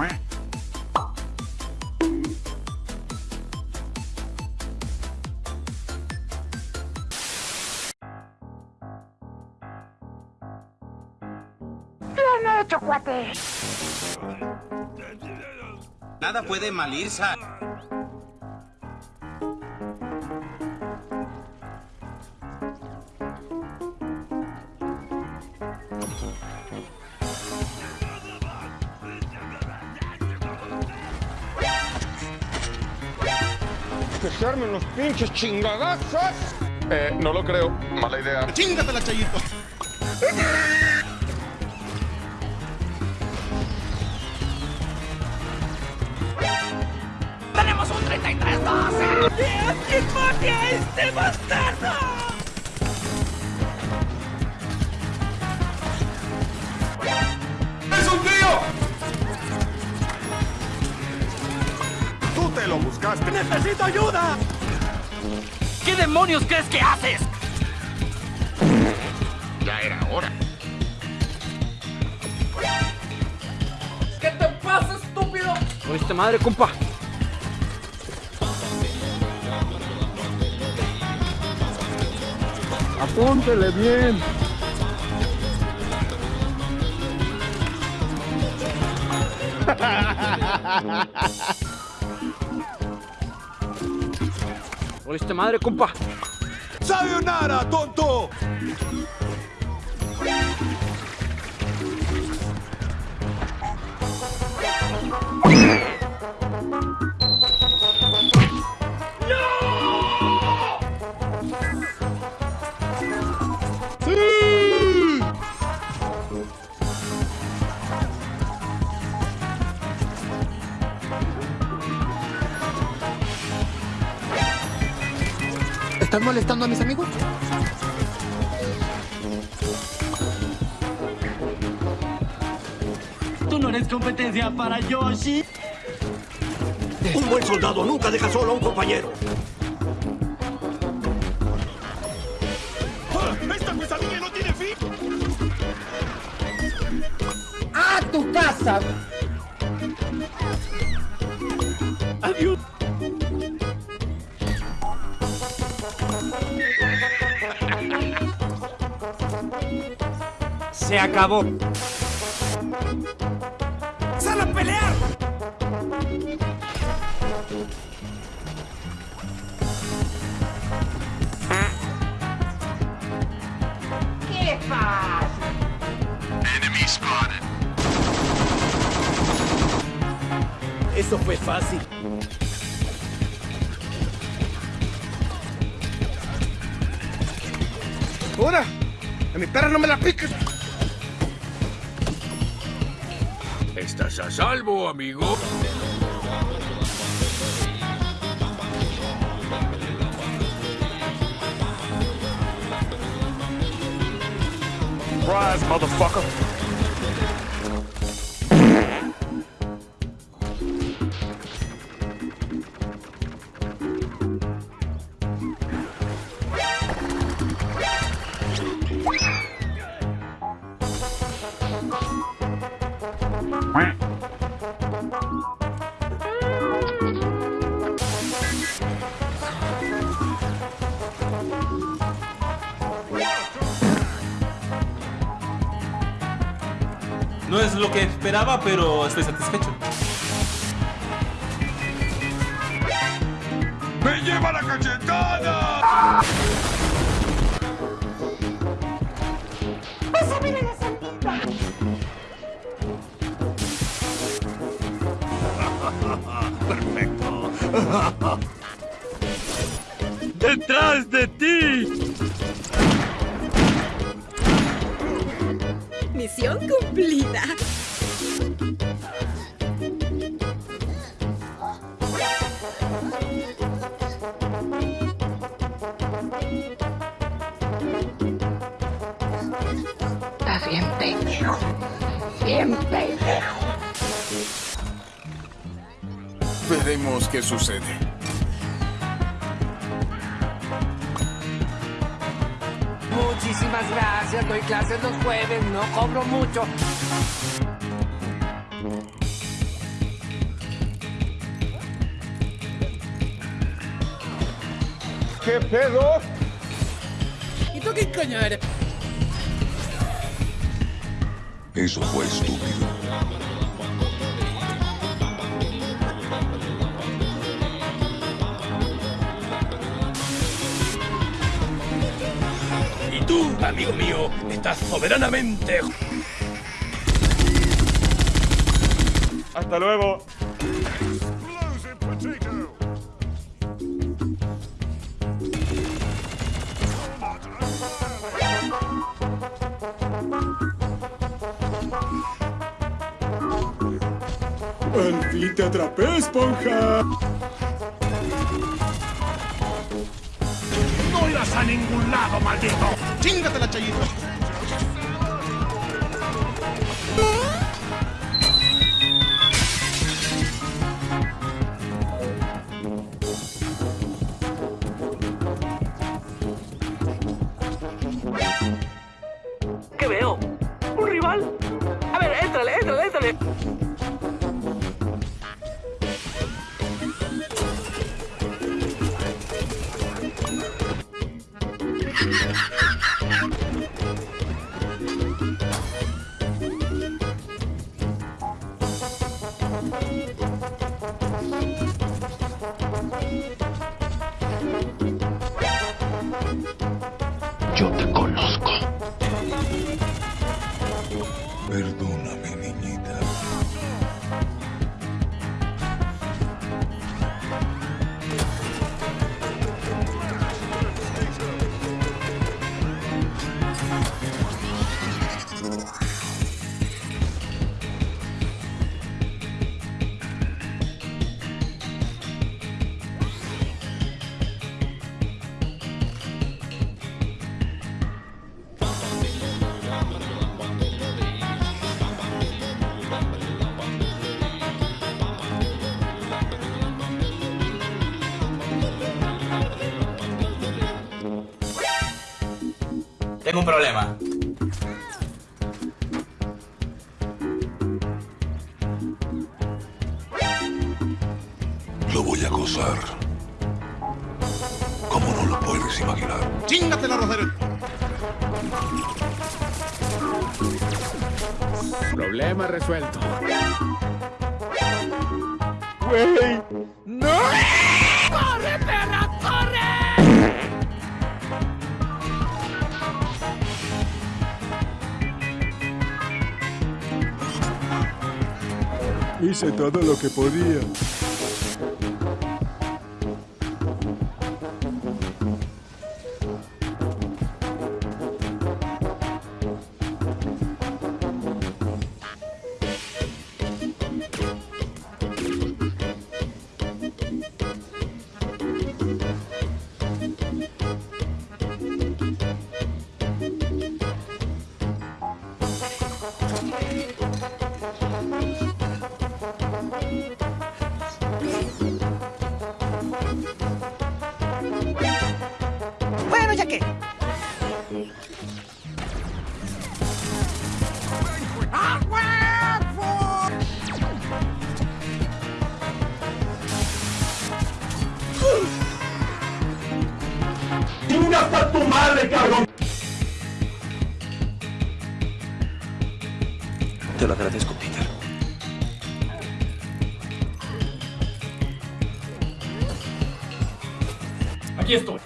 Bien hecho, cuate. Nada puede mal se armen los pinches chingadazos. Eh, no lo creo. Mala idea. ¡Chingatela, Chayito! ¡Tenemos un 33-12! ¡Que mate a este bastardo! ¡Necesito ayuda! ¿Qué demonios crees que haces? Ya era hora. ¿Qué te pasa, estúpido? Con esta madre, compa. Apúntele bien. Esta madre, compa. ¡Sayonara, tonto! ¿Estás molestando a mis amigos? Tú no eres competencia para Yoshi. Un buen soldado nunca deja solo a un compañero. ¡Esta pesadilla no tiene fin! ¡A tu casa! Adiós. Se acabó. ¡Sal a pelear! ¿Qué pasa? Eso fue fácil. ¡Ahora! ¡A mi perra no me la piques! Estás a salvo, amigo. Rise, motherfucker! No es lo que esperaba, pero estoy satisfecho. ¡Me lleva la cachetada! ¡Pásame la sandita! ¡Detrás de ti! Misión cumplida. Estás bien pendejo. Bien pendejo. Veremos qué sucede. Muchísimas gracias, doy clases los jueves, no cobro mucho. ¿Qué pedo? ¿Y tú qué coño eres? Eso fue estúpido. Tú, amigo mío, estás soberanamente... Hasta luego. Al fin te atrapé, esponja. A ningún lado, maldito! ¡Chingatela, Chayito! Tengo un problema. Lo voy a gozar. Como no lo puedes imaginar. ¡Chingatela, Rosario! Problema resuelto. Güey. Hice todo lo que podía. Te lo agradezco, Peter. Aquí estoy.